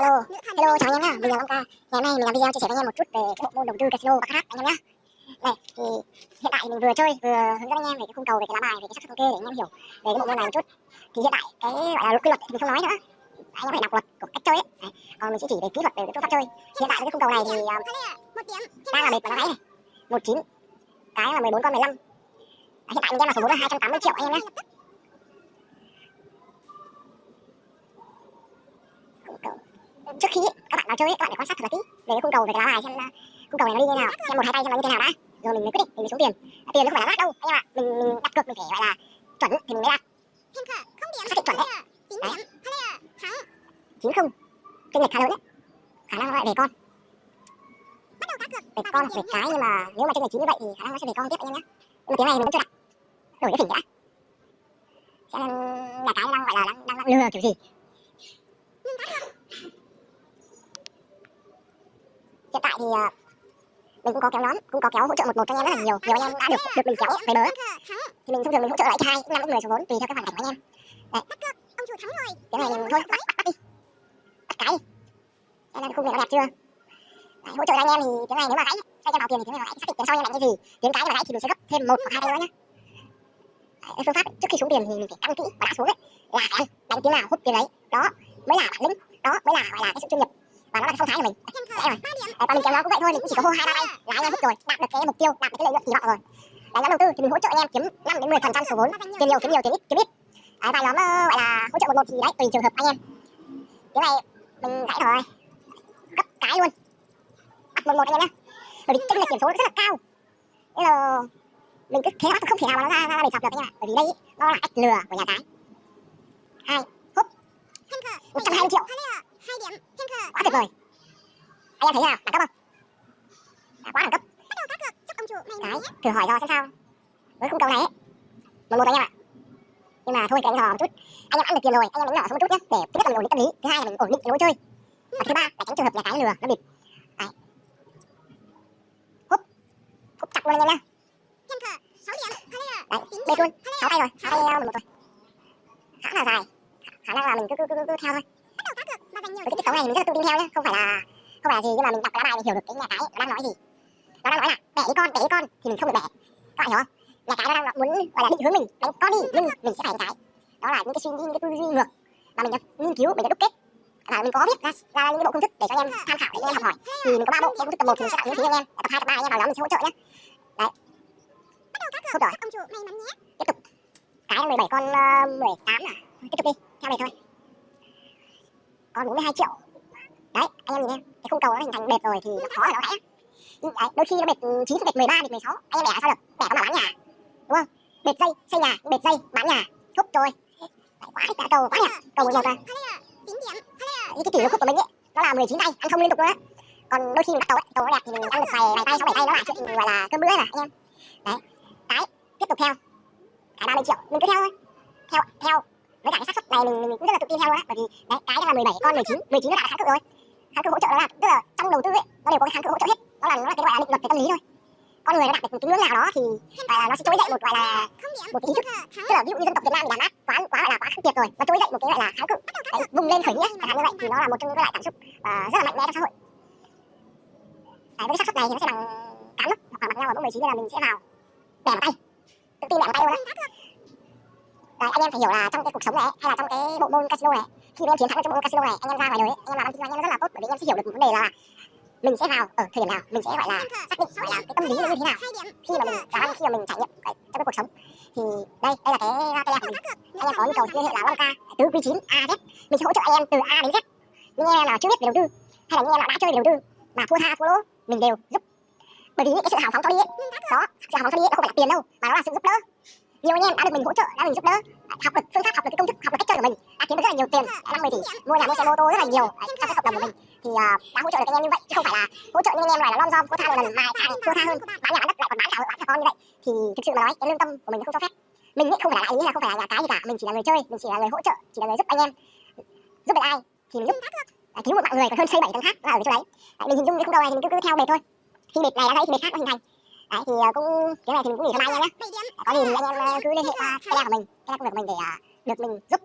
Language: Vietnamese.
Alo, hello chào anh em nhá, mình là Long Ca. Ngày hôm nay mình làm video chia sẻ với anh em một chút về cái bộ môn đầu tư casino và khác anh em nhá. này thì hiện tại mình vừa chơi vừa hướng dẫn anh em về cái khung cầu về cái lá bài về cái xác suất thống kê để anh em hiểu về cái bộ môn này một chút. Thì hiện tại cái gọi là quy luật thì mình không nói nữa. Anh em phải đọc luật của cách chơi ấy. Đấy. Còn mình sẽ chỉ về kỹ thuật về cái phương pháp chơi. Hiện tại cái khung cầu này thì um, đang là bệt và nó này, này. 19 cái là 14 con 15. Hiện tại mình đem là số vốn là 280 triệu anh em nhé. Trước khi các bạn vào chơi các bạn phải quan sát thật là kỹ. Về cái khung cầu về cái lá bài xem uh, khung cầu này nó đi như nào xem một hai tay xem nó như thế nào đã. Rồi mình mới quyết định mình mới xuống tiền. Tiền nó không phải là rác đâu. Anh em ạ mình mình đặt cược mình phải gọi là chuẩn thì mình mới đặt. Xác định chuẩn đấy. chín không. Kinh lệch khá lớn đấy. Khả năng nó lại về con. Về con về cái nhưng mà nếu mà trên lệch chín như vậy thì khả năng nó sẽ về con tiếp anh em nhé. Nhưng mà tiếng này mình vẫn chưa đặt. Đổi cái phỉnh đã. Xem là cái đang gọi là đang, đang, đang lừa kiểu gì hiện tại thì uh, mình cũng có kéo nhóm cũng có kéo hỗ trợ một một cho anh em rất là nhiều. Nhiều anh em đã được được mình kéo về bớ thì mình thông thường mình hỗ trợ lại hai năm người số vốn tùy theo cái hoàn cảnh của anh em. Đấy. Cái này mình thôi bắt bắt, bắt đi. Bắt cái đi. Đây là khung này nó đẹp chưa? Đấy, hỗ trợ cho anh em thì tiếng này nếu mà gãy anh em vào tiền thì tiếng này gãy xác định tiền sau anh em đánh cái gì. Tiếng cái mà gãy thì mình sẽ gấp thêm một hoặc hai nữa nhé đấy, phương pháp trước khi xuống tiền thì mình phải căn kỹ và đã xuống ấy. Là phải đánh tiếng nào hút tiền đấy. Đó mới là bản lĩnh. Đó mới là gọi là cái sự chuyên nghiệp và nó là cái phong thái của mình. Đấy rồi. Và mình kéo nó cũng vậy thôi mình cũng chỉ có hô hai ba tay. Là anh em hút rồi. Đạt được cái mục tiêu đạt được cái lợi nhuận kỳ vọng rồi. Đấy nhóm đầu tư thì mình hỗ trợ anh em kiếm 5 đến 10 phần trăm số vốn. Tiền nhiều kiếm nhiều tiền ít kiếm ít. Đấy, và nhóm gọi là hỗ trợ một một thì đấy tùy trường hợp anh em. Cái này mình gãy rồi gấp cái luôn. Bắt một một anh em nhé bởi vì chênh lệch điểm số rất là cao. Bây giờ mình cứ thế bắt không thể nào mà nó ra ra để chọc được anh em ạ. Bởi vì đây nó là cách lừa của nhà cái. Hai húp. Một trăm hai mươi triệu quá tuyệt vời. Anh em thấy nào? Đẳng cấp không? Đã quá đẳng cấp. Đấy thử hỏi do xem sao. Với khung cầu này ấy một một anh em ạ. Nhưng mà thôi cái anh dò một chút. Anh em ăn được tiền rồi anh em đánh nhỏ xuống một chút nhé để thứ nhất là mình ổn định tâm lý thứ hai là mình ổn định cái lối chơi. Và thứ ba là tránh trường hợp nhà cái lừa nó bịp đấy. Húp. Húp chặt luôn anh em nhá. Đấy bê luôn. Sáu tay rồi. sáu tay một một rồi khá là dài. Khả năng là mình cứ cứ cứ, cứ, theo thôi cái tiết tấu này mình rất là tự tin theo nhá. Không phải là không phải là gì nhưng mà mình đọc cái lá bài mình hiểu được cái nhà cái nó đang nói gì. Nó đang nói là bẻ ý con bẻ ý con thì mình không được bẻ. Các bạn hiểu không? Nhà cái nó đang muốn gọi là định hướng mình đánh con đi nhưng mình sẽ phải cái. Đó là những cái suy nghĩ những cái tư duy ngược. Mà mình đã nghiên cứu mình đã đúc kết. Và mình có viết ra, ra những cái bộ công thức để cho anh em tham khảo để anh em học hỏi. Thì mình có ba bộ công thức tập một thì mình sẽ tặng miễn phí anh em. Tập hai tập ba anh em vào nhóm mình sẽ hỗ trợ nhé đấy. Tốt rồi. Tiếp tục. Cái mười bảy con mười tám à? Tiếp tục đi. Theo này thôi còn 42 triệu. Đấy anh em nhìn em cái khung cầu nó hình thành bệt rồi thì nó khó là nó gãy đấy, đôi khi nó bệt ừ, 9 bệt 13 bệt 16 anh em bẻ sao được? Bẻ có mà bán nhà đúng không? Bệt dây xây nhà bệt dây bán nhà. Thúc rồi đấy, quá cả cầu quá nhỉ. Cầu 11 rồi. Những cái kỷ lục của mình ấy nó là 19 tay ăn không liên tục nữa còn đôi khi mình bắt cầu ấy cầu nó đẹp thì mình ăn được vài vài tay sáu bảy tay nó là chuyện gọi là cơm bữa rồi anh em. Đấy cái tiếp tục theo. Cái 30 triệu mình cứ theo thôi. Theo theo với cả cái xác suất này mình, mình cũng rất là tự tin theo đó bởi vì đấy cái là 17 con 19 19 nó đã là kháng cự rồi. Kháng cự hỗ trợ đó là tức là trong đầu tư ấy nó đều có cái kháng cự hỗ trợ hết. Nó là nó là cái gọi là định luật về tâm lý thôi. Con người nó đạt được một cái ngưỡng nào đó thì à, nó sẽ trỗi dậy một gọi là một cái ý thức. Tức là ví dụ như dân tộc Việt Nam thì đàn áp quá quá gọi là quá khắc nghiệt rồi nó trỗi dậy một cái gọi là kháng cự. Đấy, vùng lên khởi nghĩa chẳng hạn như vậy thì nó là một trong những cái loại cảm xúc uh, rất là mạnh mẽ trong xã hội. Đấy, với cái xác suất này thì nó sẽ bằng tám lúc hoặc là bằng nhau ở mức 19 là mình sẽ vào bẻ vào tay. Tự tin bẻ vào tay luôn đấy Đấy, anh em phải hiểu là trong cái cuộc sống này hay là trong cái bộ môn casino này khi mà em chiến thắng trong bộ môn casino này anh em ra ngoài đời ấy, anh em làm ăn kinh doanh rất là tốt bởi vì anh em sẽ hiểu được một vấn đề là mình sẽ vào ở thời điểm nào mình sẽ gọi là xác định gọi là cái tâm lý nó như thế nào khi mà mình làm ăn khi mà mình trải nghiệm cái, trong cái cuộc sống. Thì đây đây là cái tele của mình. anh em có nhu cầu liên hệ là Long Ca từ quý 9 A Z. Mình sẽ hỗ trợ anh em từ A đến Z. Những anh em nào chưa biết về đầu tư hay là những em nào đã chơi về đầu tư mà thua tha thua lỗ mình đều giúp. Bởi vì cái sự hào phóng cho đi ấy, đó sự hào phóng cho đi ấy, nó không phải là tiền đâu mà nó là sự giúp đỡ nhiều anh em đã được mình hỗ trợ đã mình giúp đỡ học được phương pháp học được cái công thức học được cách chơi của mình đã kiếm được rất là nhiều tiền năm mươi tỷ mua nhà mua xe mô tô rất là nhiều à, trong cái cộng đồng của mình. Thì uh, đã hỗ trợ được anh em như vậy chứ không phải là hỗ trợ những anh em này là lom rom thua tha một lần mai càng thua tha hơn bán nhà bán đất lại còn bán cả vợ bán cả con như vậy. Thì thực sự mà nói cái lương tâm của mình không cho phép. Mình ấy không phải là ý là không phải là nhà cái gì cả mình chỉ là người chơi mình chỉ là người hỗ trợ chỉ là người giúp anh em giúp được ai thì mình giúp. Cứu một mạng người còn hơn xây bảy tầng khác là ở chỗ đấy. Mình hình dung cái khung đầu này thì mình cứ, cứ theo mệt thôi. Khi mệt này đã thấy thì mệt khác nó hình thành đấy, thì ờ, cũng, cái này thì mình cũng nghỉ cho mai anh em nhé có gì thì anh em cứ liên hệ qua cái của mình cái công việc của mình để ờ, được mình giúp